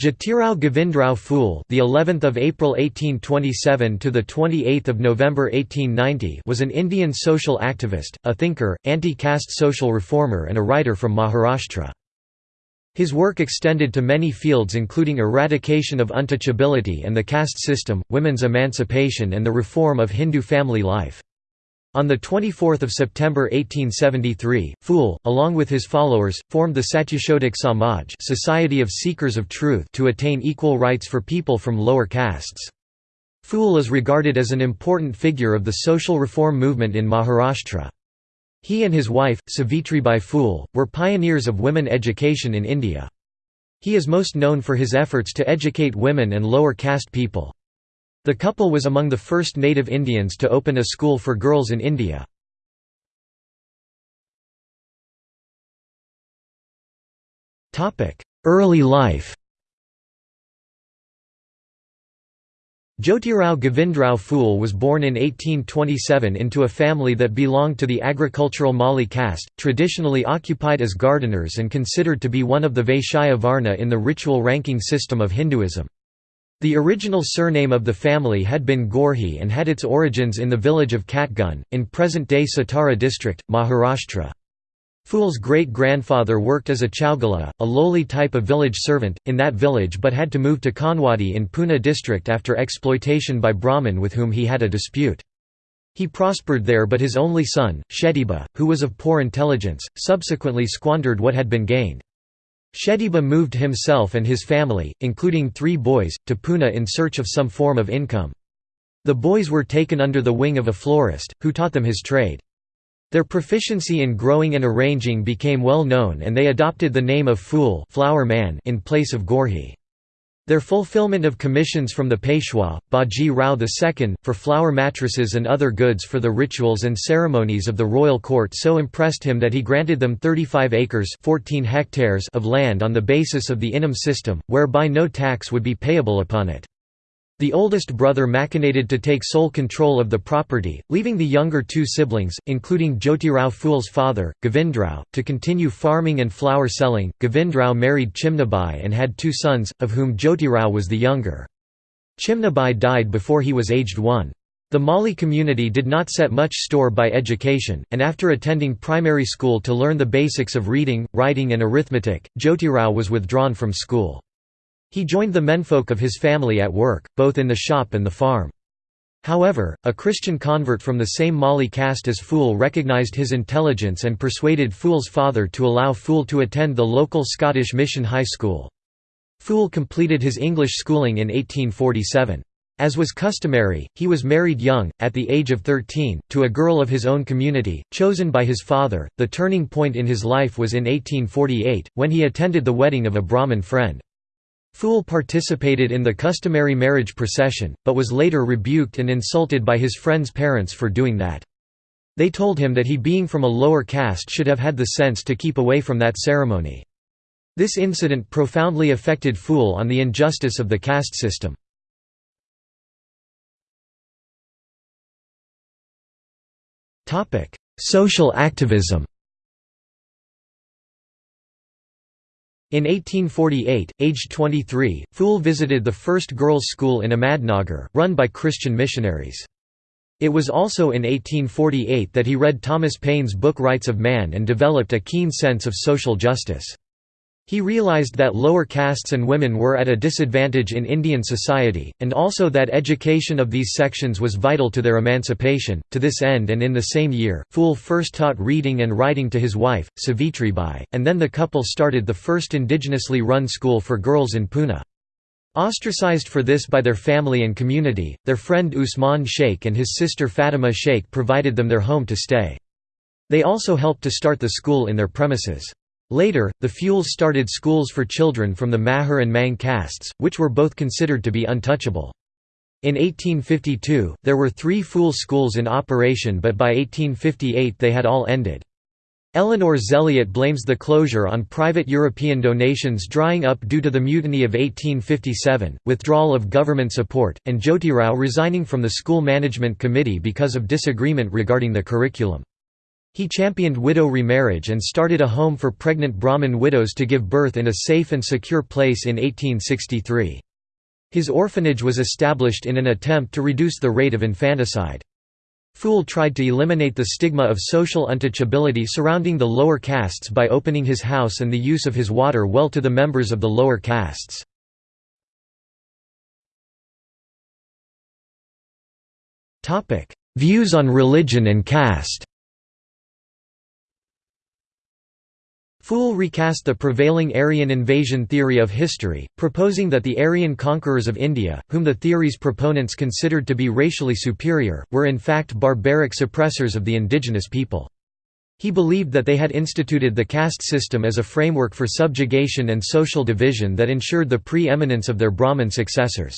Jyotirao Govindrao Phule, the 11th of April 1827 to the 28th of November 1890, was an Indian social activist, a thinker, anti-caste social reformer and a writer from Maharashtra. His work extended to many fields including eradication of untouchability and the caste system, women's emancipation and the reform of Hindu family life. On 24 September 1873, Phule, along with his followers, formed the Satyashodhak Samaj Society of Seekers of Truth to attain equal rights for people from lower castes. Phule is regarded as an important figure of the social reform movement in Maharashtra. He and his wife, Savitribai Phule, were pioneers of women education in India. He is most known for his efforts to educate women and lower caste people. The couple was among the first native Indians to open a school for girls in India. Early life Jyotirao Govindrao Phule was born in 1827 into a family that belonged to the agricultural Mali caste, traditionally occupied as gardeners and considered to be one of the Vaishya Varna in the ritual ranking system of Hinduism. The original surname of the family had been Gorhi and had its origins in the village of Katgun, in present-day Satara district, Maharashtra. Phule's great-grandfather worked as a chaugala, a lowly type of village servant, in that village but had to move to Kanwadi in Pune district after exploitation by Brahmin with whom he had a dispute. He prospered there but his only son, Shediba, who was of poor intelligence, subsequently squandered what had been gained. Shediba moved himself and his family, including three boys, to Pune in search of some form of income. The boys were taken under the wing of a florist, who taught them his trade. Their proficiency in growing and arranging became well known and they adopted the name of Phule flower man in place of Gorhi. Their fulfillment of commissions from the Peshwa, Baji Rao II, for flower mattresses and other goods for the rituals and ceremonies of the royal court so impressed him that he granted them 35 acres 14 hectares of land on the basis of the Inam system, whereby no tax would be payable upon it. The oldest brother machinated to take sole control of the property, leaving the younger two siblings, including Jyotirao Phule's father, Govindrao, to continue farming and flower selling. Govindrao married Chimnabai and had two sons, of whom Jyotirao was the younger. Chimnabai died before he was aged one. The Mali community did not set much store by education, and after attending primary school to learn the basics of reading, writing and arithmetic, Jyotirao was withdrawn from school. He joined the menfolk of his family at work, both in the shop and the farm. However, a Christian convert from the same Mali caste as Phule recognized his intelligence and persuaded Phule's father to allow Phule to attend the local Scottish Mission High School. Phule completed his English schooling in 1847. As was customary, he was married young, at the age of 13, to a girl of his own community, chosen by his father. The turning point in his life was in 1848, when he attended the wedding of a Brahmin friend. Phule participated in the customary marriage procession, but was later rebuked and insulted by his friend's parents for doing that. They told him that he being from a lower caste should have had the sense to keep away from that ceremony. This incident profoundly affected Phule on the injustice of the caste system. Social activism In 1848, aged 23, Phule visited the first girls' school in Ahmadnagar, run by Christian missionaries. It was also in 1848 that he read Thomas Paine's book Rights of Man and developed a keen sense of social justice. He realized that lower castes and women were at a disadvantage in Indian society, and also that education of these sections was vital to their emancipation. To this end, and in the same year, Phule first taught reading and writing to his wife, Savitribai, and then the couple started the first indigenously run school for girls in Pune. Ostracized for this by their family and community, their friend Usman Sheikh and his sister Fatima Sheikh provided them their home to stay. They also helped to start the school in their premises. Later, the Phules started schools for children from the Mahar and Mang castes, which were both considered to be untouchable. In 1852, there were three Phule schools in operation but by 1858 they had all ended. Eleanor Zelliot blames the closure on private European donations drying up due to the Mutiny of 1857, withdrawal of government support, and Jyotirao resigning from the school management committee because of disagreement regarding the curriculum. He championed widow remarriage and started a home for pregnant Brahmin widows to give birth in a safe and secure place in 1863. His orphanage was established in an attempt to reduce the rate of infanticide. Phule tried to eliminate the stigma of social untouchability surrounding the lower castes by opening his house and the use of his water well to the members of the lower castes. Views on religion and caste Phule recast the prevailing Aryan invasion theory of history, proposing that the Aryan conquerors of India, whom the theory's proponents considered to be racially superior, were in fact barbaric suppressors of the indigenous people. He believed that they had instituted the caste system as a framework for subjugation and social division that ensured the pre-eminence of their Brahmin successors.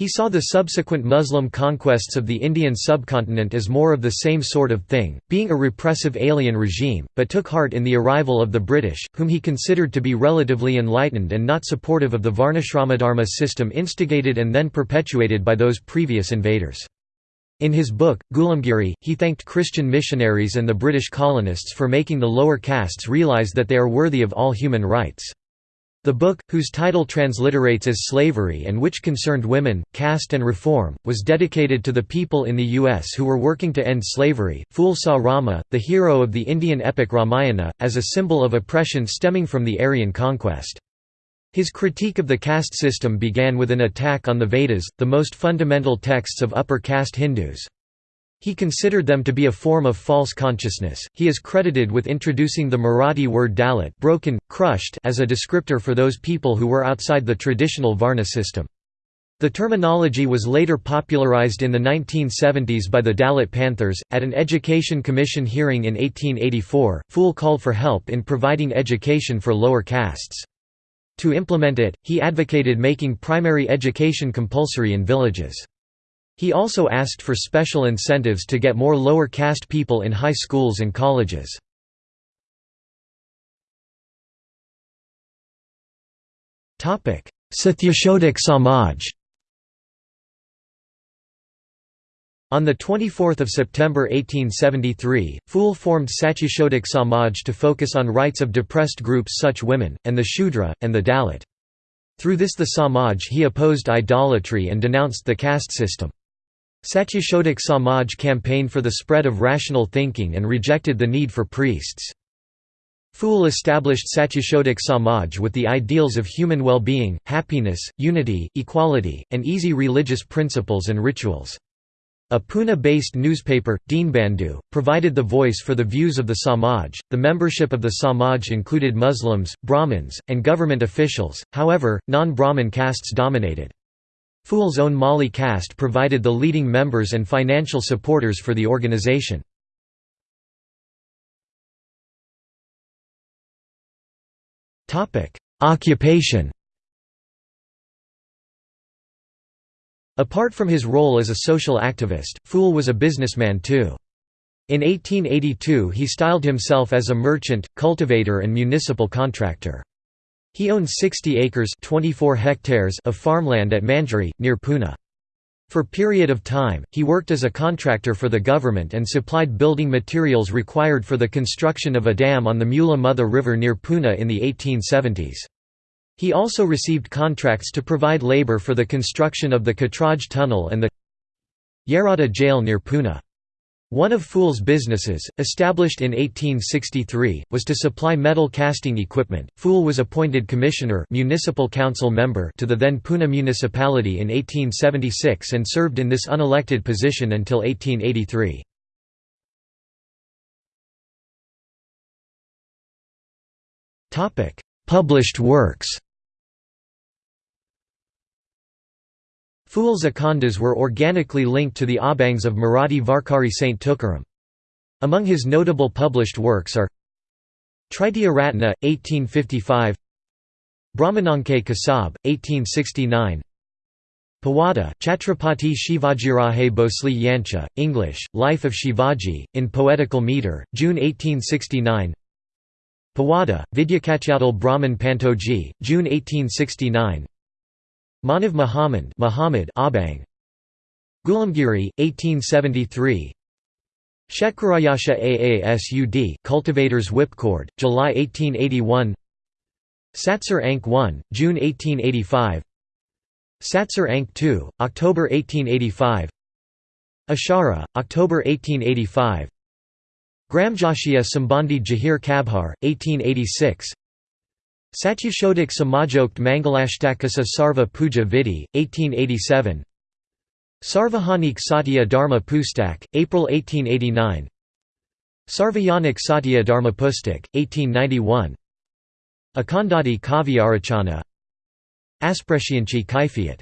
He saw the subsequent Muslim conquests of the Indian subcontinent as more of the same sort of thing, being a repressive alien regime, but took heart in the arrival of the British, whom he considered to be relatively enlightened and not supportive of the Varnashramadharma system instigated and then perpetuated by those previous invaders. In his book, Ghulamgiri, he thanked Christian missionaries and the British colonists for making the lower castes realize that they are worthy of all human rights. The book, whose title transliterates as Slavery and which concerned women, caste and reform, was dedicated to the people in the U.S. who were working to end slavery. Phule saw Rama, the hero of the Indian epic Ramayana, as a symbol of oppression stemming from the Aryan conquest. His critique of the caste system began with an attack on the Vedas, the most fundamental texts of upper caste Hindus. He considered them to be a form of false consciousness. He is credited with introducing the Marathi word dalit, broken, crushed, as a descriptor for those people who were outside the traditional Varna system. The terminology was later popularized in the 1970s by the Dalit Panthers. At an Education Commission hearing in 1884, Phule called for help in providing education for lower castes. To implement it, he advocated making primary education compulsory in villages. He also asked for special incentives to get more lower caste people in high schools and colleges. Satyashodhak Samaj On 24 September 1873, Phule formed Satyashodhak Samaj to focus on rights of depressed groups such women, and the Shudra, and the Dalit. Through this the Samaj he opposed idolatry and denounced the caste system. Satyashodhak Samaj campaigned for the spread of rational thinking and rejected the need for priests. Phule established Satyashodhak Samaj with the ideals of human well-being, happiness, unity, equality, and easy religious principles and rituals. A Pune-based newspaper, Dinbandhu, provided the voice for the views of the Samaj. The membership of the Samaj included Muslims, Brahmins, and government officials, however, non-Brahmin castes dominated. Phule's own Mali caste provided the leading members and financial supporters for the organization. Occupation Apart from his role as a social activist, Phule was a businessman too. In 1882 he styled himself as a merchant, cultivator and municipal contractor. He owned 60 acres 24 hectares of farmland at Manjari, near Pune. For a period of time, he worked as a contractor for the government and supplied building materials required for the construction of a dam on the Mula Mutha River near Pune in the 1870s. He also received contracts to provide labor for the construction of the Katraj Tunnel and the Yerada Jail near Pune. One of Phule's businesses, established in 1863, was to supply metal casting equipment. Phule was appointed commissioner municipal council member to the then Pune municipality in 1876 and served in this unelected position until 1883. Topic: Published works Phule's Akhandas were organically linked to the Abhangs of Marathi Varkari Saint Tukaram. Among his notable published works are Tritiya Ratna, 1855 Brahmananke Kasab, 1869 Pawada, Chhatrapati Shivajiraje Bhosle Yancha, English, Life of Shivaji, in poetical meter, June 1869 Pawada, Vidyakatyadal Brahman Pantoji, June 1869 Manav Muhammad Muhammad Abhang. Ghulamgiri 1873 Shetkarayasha Aasud cultivators whipcord, July 1881 Satsar Ank 1, June 1885 Satsar Ank 2, October 1885 Ashara, October 1885 Gramjashia Sambandhi Jahir Kabhar, 1886 Satyashodhak Samajokt Mangalastakasa Sarva Puja Vidhi, 1887 Sarvajanik Satya Dharma Pustak, April 1889 Sarvajanik Satya Dharma Pustak, 1891 Akandati Kavyarachana. Asprescianchi Kaifiyat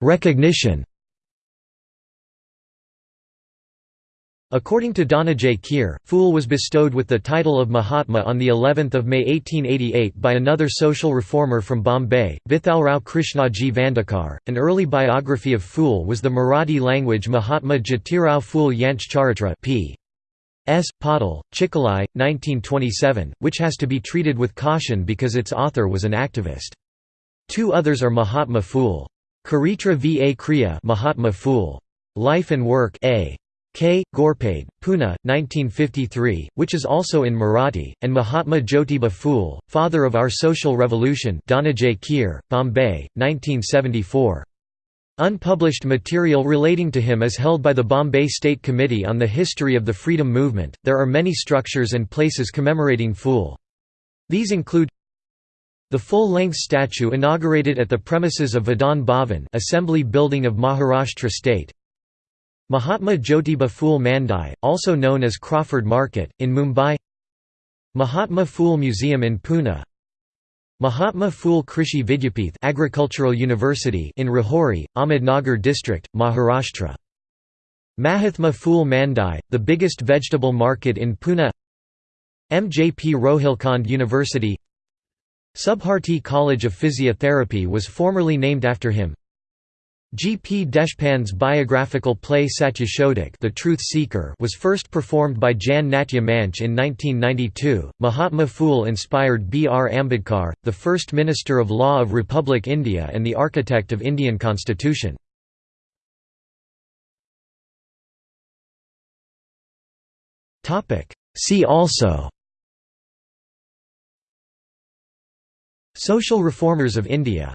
Recognition According to Dhananjay Kher, Phule was bestowed with the title of Mahatma on the 11th of May 1888 by another social reformer from Bombay, Vithalrao Krishnaji Vandekar. An early biography of Phule was the Marathi language Mahatma Jatirao Phule Yanch Charitra p. S. Patil, Chikalai, 1927, which has to be treated with caution because its author was an activist. Two others are Mahatma Phule. Karitra va Kriya Mahatma Phule. Life and Work A. K. Ghorpade, Pune, 1953, which is also in Marathi, and Mahatma Jyotiba Phule, Father of Our Social Revolution Dhananjay Kher, Bombay, 1974. Unpublished material relating to him is held by the Bombay State Committee on the History of the Freedom Movement. There are many structures and places commemorating Phule. These include the full-length statue inaugurated at the premises of Vidhan Bhavan Assembly Building of Maharashtra State Mahatma Jyotiba Phule Mandai, also known as Crawford Market, in Mumbai. Mahatma Phule Museum in Pune. Mahatma Phule Krishi Vidyapith Agricultural University in Rahuri, Ahmednagar district, Maharashtra. Mahatma Phule Mandai, the biggest vegetable market in Pune. MJP Rohilkhand University. Subharti College of Physiotherapy was formerly named after him G. P. Deshpande's biographical play Satyashodhak The Truth Seeker was first performed by Jan Natya Manch in 1992. Mahatma Phule inspired B. R. Ambedkar, the first Minister of Law of Republic India and the architect of Indian constitution. See also Social reformers of India